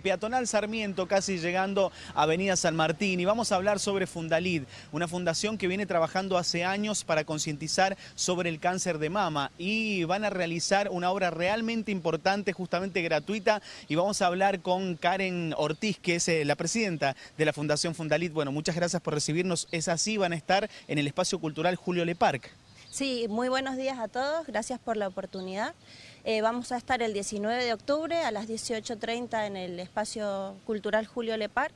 peatonal Sarmiento, casi llegando a Avenida San Martín. Y vamos a hablar sobre Fundalid, una fundación que viene trabajando hace años para concientizar sobre el cáncer de mama. Y van a realizar una obra realmente importante, justamente gratuita. Y vamos a hablar con Karen Ortiz, que es eh, la presidenta de la Fundación Fundalid. Bueno, muchas gracias por recibirnos. Es así, van a estar en el Espacio Cultural Julio Le Parc. Sí, muy buenos días a todos, gracias por la oportunidad. Eh, vamos a estar el 19 de octubre a las 18.30 en el Espacio Cultural Julio Le Parc,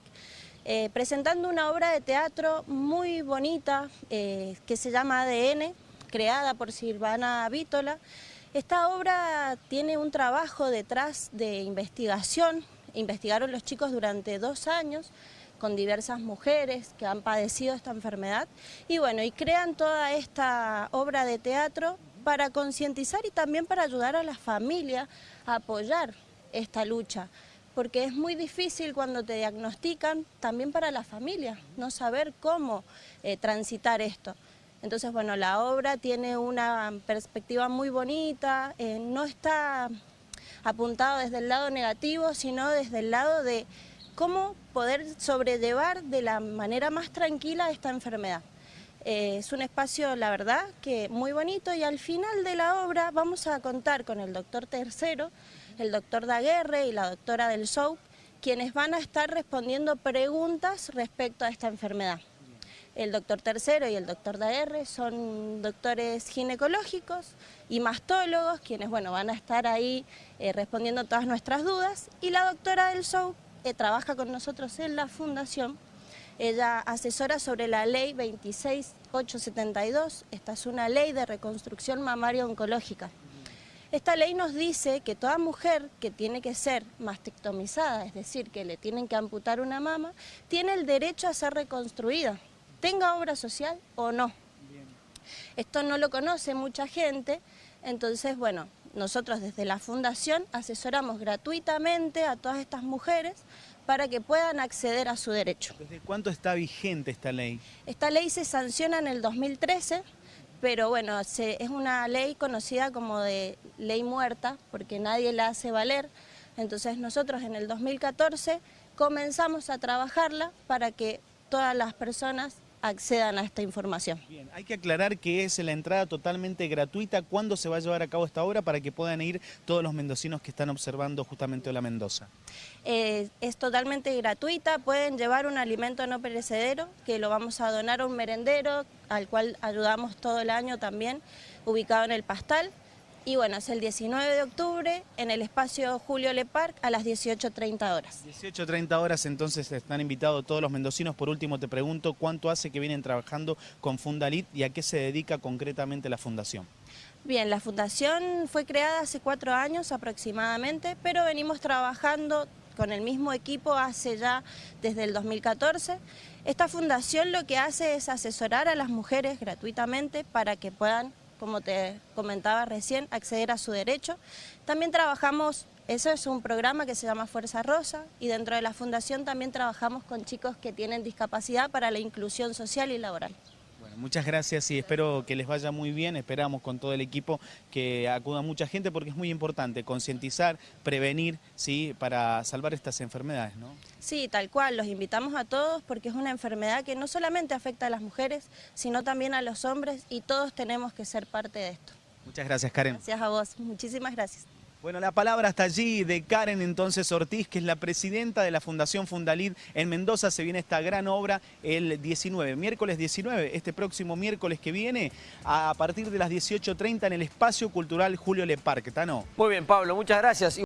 eh, presentando una obra de teatro muy bonita eh, que se llama ADN, creada por Silvana Vítola. Esta obra tiene un trabajo detrás de investigación, investigaron los chicos durante dos años, con diversas mujeres que han padecido esta enfermedad y bueno, y crean toda esta obra de teatro para concientizar y también para ayudar a la familia a apoyar esta lucha porque es muy difícil cuando te diagnostican, también para la familia, no saber cómo eh, transitar esto. Entonces, bueno, la obra tiene una perspectiva muy bonita, eh, no está apuntado desde el lado negativo, sino desde el lado de cómo poder sobrellevar de la manera más tranquila esta enfermedad. Eh, es un espacio, la verdad, que muy bonito y al final de la obra vamos a contar con el doctor Tercero, el doctor Daguerre y la doctora del show, quienes van a estar respondiendo preguntas respecto a esta enfermedad. El doctor Tercero y el doctor Daguerre son doctores ginecológicos y mastólogos, quienes bueno, van a estar ahí eh, respondiendo todas nuestras dudas, y la doctora del show trabaja con nosotros en la fundación. Ella asesora sobre la ley 26872, esta es una ley de reconstrucción mamaria oncológica. Esta ley nos dice que toda mujer que tiene que ser mastectomizada, es decir, que le tienen que amputar una mama, tiene el derecho a ser reconstruida, tenga obra social o no. Esto no lo conoce mucha gente, entonces, bueno, nosotros desde la Fundación asesoramos gratuitamente a todas estas mujeres para que puedan acceder a su derecho. ¿Desde cuánto está vigente esta ley? Esta ley se sanciona en el 2013, pero bueno, es una ley conocida como de ley muerta, porque nadie la hace valer. Entonces nosotros en el 2014 comenzamos a trabajarla para que todas las personas accedan a esta información. Bien, hay que aclarar que es la entrada totalmente gratuita. ¿Cuándo se va a llevar a cabo esta obra para que puedan ir todos los mendocinos que están observando justamente la Mendoza? Eh, es totalmente gratuita, pueden llevar un alimento no perecedero que lo vamos a donar a un merendero al cual ayudamos todo el año también, ubicado en el Pastal. Y bueno, es el 19 de octubre en el espacio Julio Le Parc a las 18.30 horas. 18.30 horas, entonces están invitados todos los mendocinos. Por último, te pregunto, ¿cuánto hace que vienen trabajando con Fundalit y a qué se dedica concretamente la fundación? Bien, la fundación fue creada hace cuatro años aproximadamente, pero venimos trabajando con el mismo equipo hace ya desde el 2014. Esta fundación lo que hace es asesorar a las mujeres gratuitamente para que puedan como te comentaba recién, acceder a su derecho. También trabajamos, eso es un programa que se llama Fuerza Rosa y dentro de la fundación también trabajamos con chicos que tienen discapacidad para la inclusión social y laboral. Muchas gracias y espero que les vaya muy bien. Esperamos con todo el equipo que acuda mucha gente porque es muy importante concientizar, prevenir, ¿sí? para salvar estas enfermedades. ¿no? Sí, tal cual. Los invitamos a todos porque es una enfermedad que no solamente afecta a las mujeres, sino también a los hombres y todos tenemos que ser parte de esto. Muchas gracias, Karen. Gracias a vos. Muchísimas gracias. Bueno, la palabra está allí de Karen entonces Ortiz, que es la presidenta de la Fundación Fundalid en Mendoza. Se viene esta gran obra el 19, miércoles 19, este próximo miércoles que viene, a partir de las 18.30 en el Espacio Cultural Julio Le Parque. ¿Tano? Muy bien, Pablo, muchas gracias.